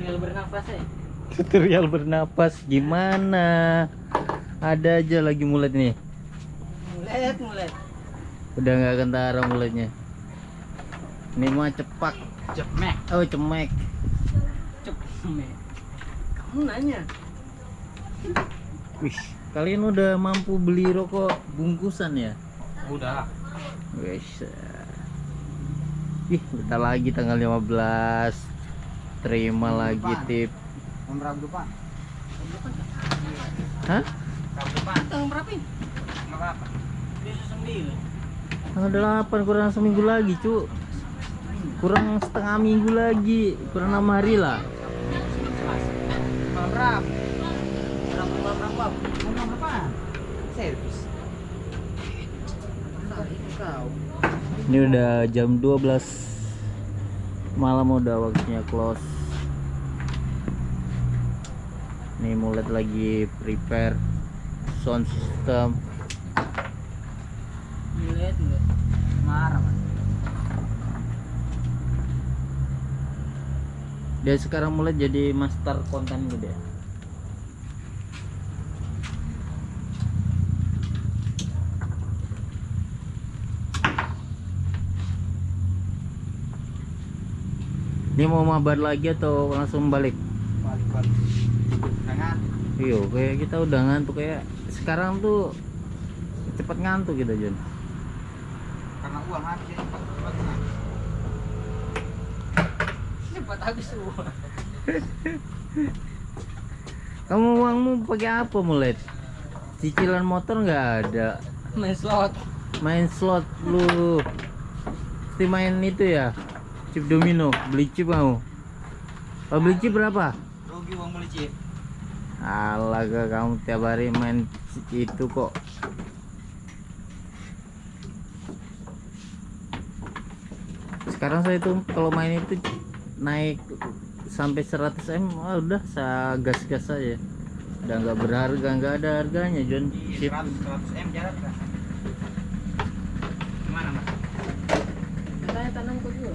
tutorial bernafas ya tutorial bernapas gimana? Ada aja lagi mulet nih. Mulet mulet. Udah nggak kentara muletnya ini mah cepak. Cemek. Oh cemek. Cemek. Kamu nanya? Wih kalian udah mampu beli rokok bungkusan ya? Udah. Wes. Ih, bentar lagi tanggal 15. Terima lagi tip. nomor berapa depan? Hah? kamu depan. Tanggal berapa ini? Tanggal 8 kurang seminggu lagi, Cuk. Kurang setengah minggu lagi. Kurang 6 hari lah. tanggal berapa? Berapa tanggal berapa? Berapa? Servis. Ini udah jam 12 malam udah waktunya close. Nih mulet lagi prepare sound system. mulet mulet marah Dia sekarang mulai jadi master konten gede. Ini mau mabar lagi atau langsung balik? balik balik Iya, kayak kita udah ngantuk kayak sekarang tuh cepet ngantuk kita Jon. karena uang habis ya cepat cepat cepat habis uang Kamu uangmu pakai apa mulet? Cicilan motor nggak ada. main slot Main slot lu. Mesti main itu ya. Chip domino, beli chip mau. Oh, beli chip berapa? rugi uang beli chip Alah gak kamu tiap hari main itu kok. Sekarang saya tuh kalau main itu naik sampai 100 m ah, udah saya gas-gas aja. Udah nggak berharga, nggak ada harganya John. Chip 100 100 m jarak kan gimana mas katanya tanam kok juga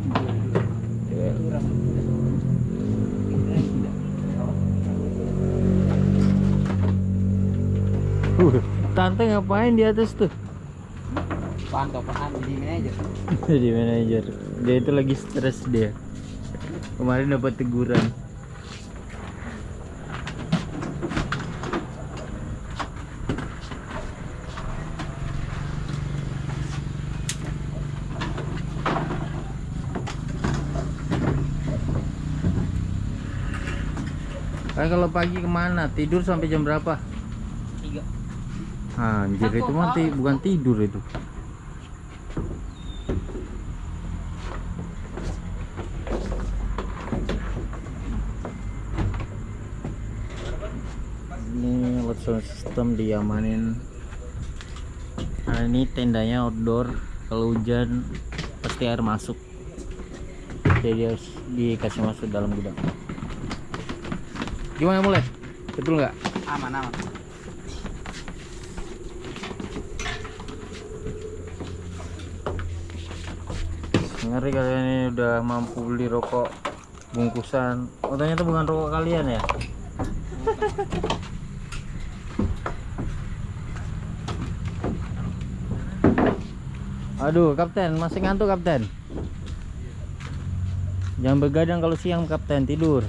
tante ngapain di atas tuh? pantau pesan di manajer Jadi manajer. Dia itu lagi stres dia. Kemarin dapat teguran. Kan kalau pagi ke mana? Tidur sampai jam berapa? Tiga Anjir itu mah ti- bukan tidur itu. Ini alat sound system diamanin. Nah ini tendanya outdoor. Kalau hujan pasti air masuk. Jadi harus dikasih masuk dalam gudang. Gimana mulai? Betul nggak? aman aman Ngeri kalian ini udah mampu beli rokok bungkusan. Oh ternyata bukan rokok kalian ya? Aduh, kapten, masih ngantuk kapten. Jangan begadang kalau siang kapten tidur.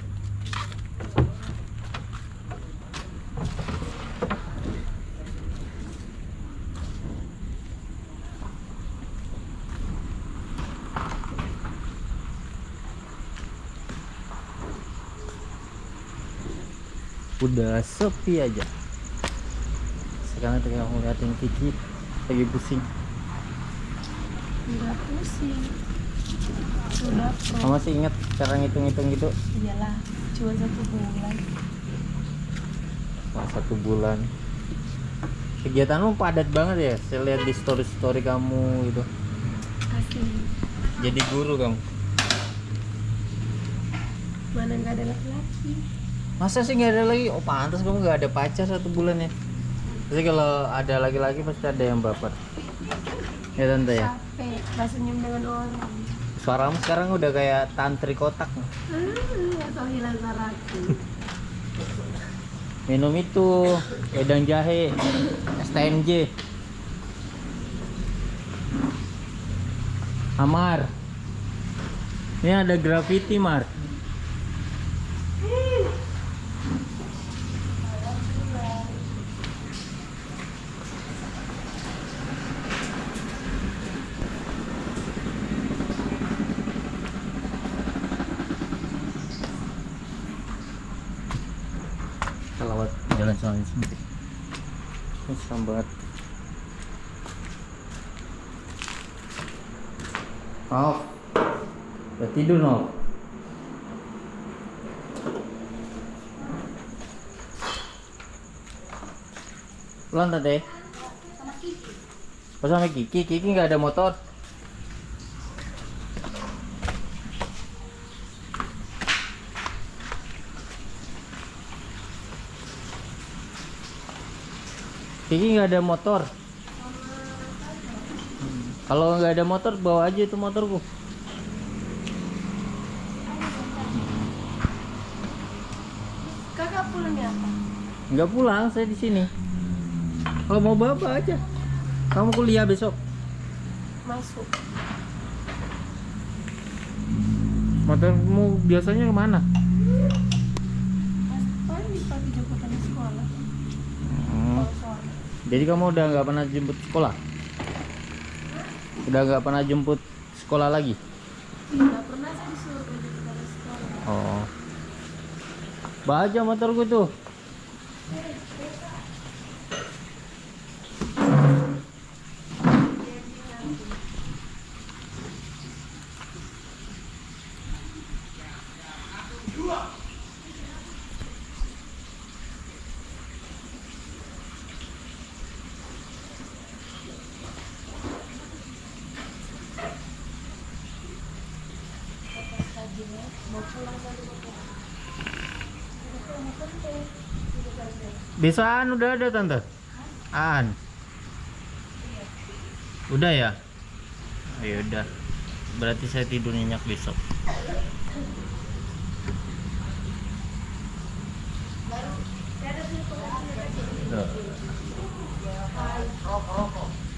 Udah sepi aja. Sekarang tengah ngeliatin Kiki lagi pusing. Udah pusing. Sudah pro. Kamu masih ingat cara ngitung-ngitung gitu? Iyalah, cuma satu bulan. Selama satu bulan. Kegiatanmu padat banget ya. Saya lihat di story story kamu gitu. Asli. Jadi guru kamu. Mana nggak ada laki-laki? Masa sih nggak ada lagi? Oh pantas kamu nggak ada pacar satu bulan ya. Jadi kalau ada lagi-lagi pasti ada yang baper. Ya tante ya. Capek. Dengan orang. Suaramu sekarang udah kayak tantri kotak. Saraku. Minum itu wedang jahe, STMJ. Amar. Ini ada graffiti, Mar. Kita lewat jalan sempit. Ini serem banget. Maaf. Udah tidur no. Pulang tante. Oh sama Kiki, Kiki nggak ada motor. Kiki nggak ada motor. Hmm. Kalau nggak ada motor bawa aja itu motorku. Kakak pulang ya apa? Nggak pulang, saya di sini. Kalau mau bawa aja. Kamu kuliah besok. Masuk. Motormu biasanya ke mana? Pas pagi pagi jemputan di sekolah. Hmm. Kalau sore. Jadi kamu udah nggak pernah jemput sekolah? Udah nggak pernah jemput sekolah lagi? Nggak pernah saya disuruh sekolah. Oh. Baja motorku tuh. Besaan udah ada tante. An. Udah ya? Oh, ya udah. Berarti saya tidur nyenyak besok.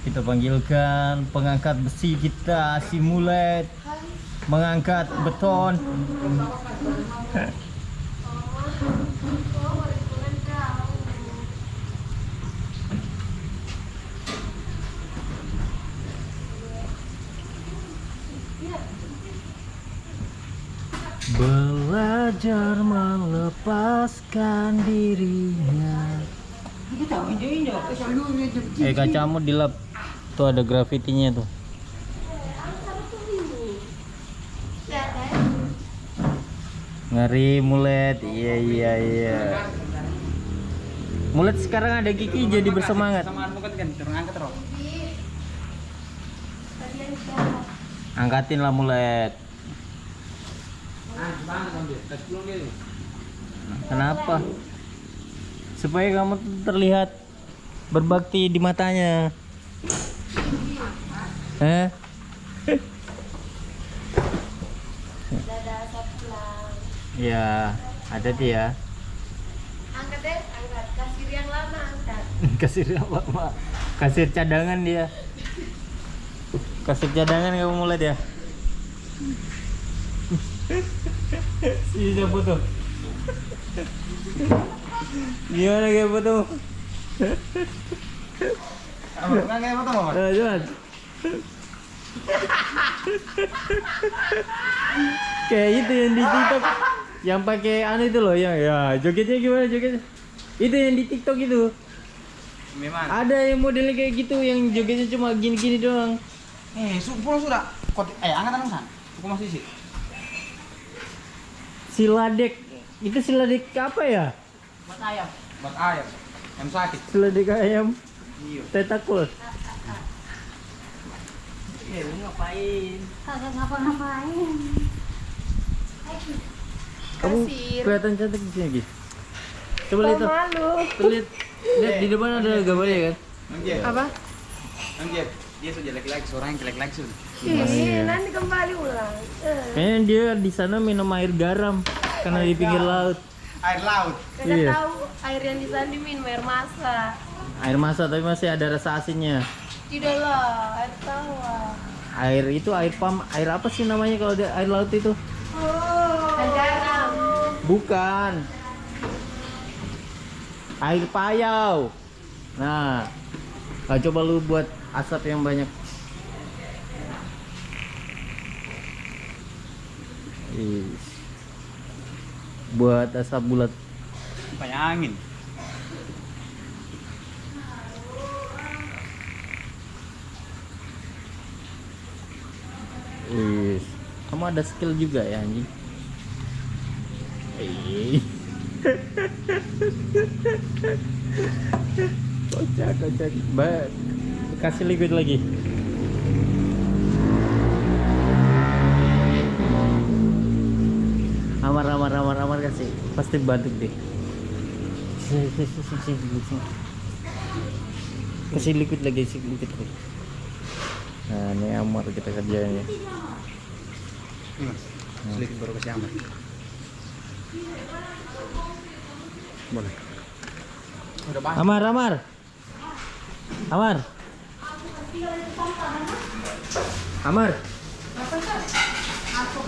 Kita panggilkan pengangkat besi kita, simulet mengangkat beton. Belajar melepaskan dirinya. Selalu Eh kacamu dilap. Tuh ada grafitinya tuh. Ngeri mulet. Iya iya iya. Mulet sekarang ada Kiki jadi bersemangat. Angkatin lah mulet. Ah, bang ambil. Tak pulang dia. Kenapa? Supaya kamu terlihat berbakti di matanya. Eh? Ya, ada dia. Angkat deh, angkat. Kasir yang lama angkat. Kasir apa, Mak? Kasir cadangan dia. Kasir cadangan kamu mulai dia. Si siapa tuh? Gimana kayak foto? Kayak apa tuh, Eh, jalan. Kayak itu yang di TikTok yang pakai anu itu loh yang ya jogetnya gimana jogetnya? Itu yang di TikTok itu. Memang. Ada yang modelnya kayak gitu yang jogetnya cuma gini-gini doang. Eh, su pulang sudah. Eh angkat anu san. Aku masih sih. Siladek. Itu siladek apa ya? Buat ayam. buat air yang sakit Seledek ayam. iya Tetakul. Eh, lu ngapain? Kagak ngapa-ngapain. Kamu kelihatan cantik di sini, Gi. Coba lihat tuh. malu. Tuh, lihat. Lihat di depan ada gambarnya kan? Apa? nanti dia sudah jelek-jelek seorang yang jelek-jelek sudah Ih, nanti kembali ulang. Eh, Kayaknya dia di sana minum air garam karena di pinggir laut. air laut Kagak Iya. tahu air yang di sana diminum air masak. Air masak tapi masih ada rasa asinnya. Tidak lah, air tawar. Air itu air pam, air apa sih namanya kalau di air laut itu? Dan garam. Bukan. Air payau. Nah, ah, coba lu buat asap yang banyak. Buat asap bulat. banyak angin Is. Kamu ada skill juga ya anjing. Kocak kocak. Kasih liquid lagi. Amar amar. Pasti batuk deh. Kasih liquid lagi, kasih liquid lagi. Nah, ini amar kita kerjain ya. Ini, Mas. sedikit baru kasih amat boleh Amar, Amar. Amar. Amar.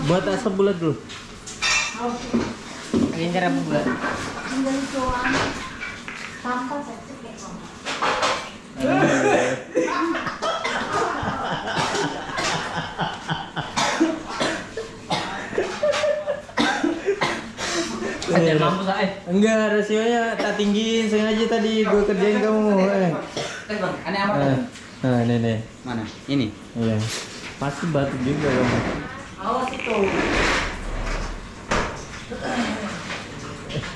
Buat asap bulat dulu. Ini bulat. Ajar mampu saya. Enggak, rasionya tak tinggiin sengaja tadi gue kerjain kamu. Eh. Eh, Bang, aneh amat. Nah, nah, nih nih. mana ini Iya. Pasti batuk juga kamu. Awas itu.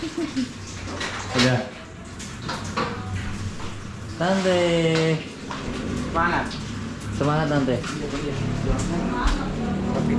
Udah. Tante. panas Semangat tante. tapi